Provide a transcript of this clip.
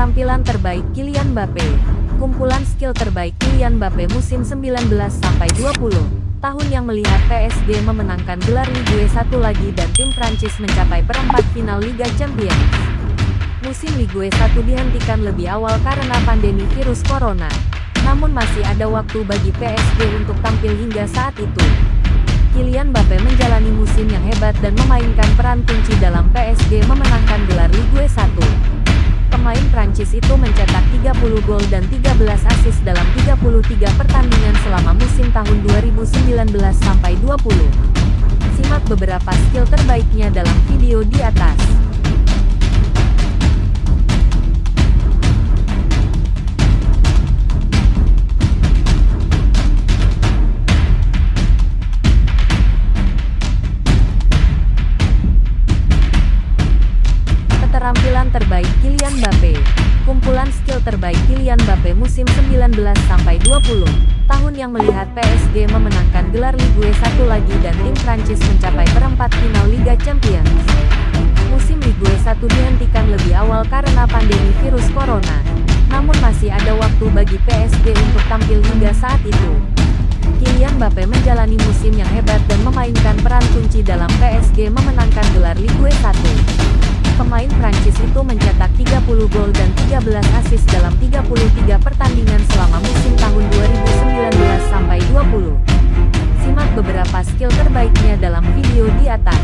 Keterampilan terbaik Kylian Mbappe Kumpulan skill terbaik Kylian Mbappe musim 19-20 tahun yang melihat PSG memenangkan gelar Ligue 1 lagi dan tim Prancis mencapai perempat final Liga Champions. Musim Ligue 1 dihentikan lebih awal karena pandemi virus corona. Namun masih ada waktu bagi PSG untuk tampil hingga saat itu. Kylian Mbappe menjalani musim yang hebat dan memainkan peran kunci dalam PSG memenangkan gelar Ligue 1. Prancis itu mencetak 30 gol dan 13 assist dalam 33 pertandingan selama musim tahun 2019-20. Simak beberapa skill terbaiknya dalam video di atas. Keterampilan terbaik Kylian Mbappe Kumpulan skill terbaik Kylian Mbappe musim 19-20 tahun yang melihat PSG memenangkan gelar Ligue 1 lagi dan tim Prancis mencapai perempat final Liga Champions. Musim Ligue 1 dihentikan lebih awal karena pandemi virus corona. Namun masih ada waktu bagi PSG untuk tampil hingga saat itu. Kylian Mbappe menjalani musim yang hebat dan memainkan peran kunci dalam PSG memenangkan gelar Ligue 1. Gol dan 13 assist dalam 33 pertandingan selama musim tahun 2019-20. Simak beberapa skill terbaiknya dalam video di atas.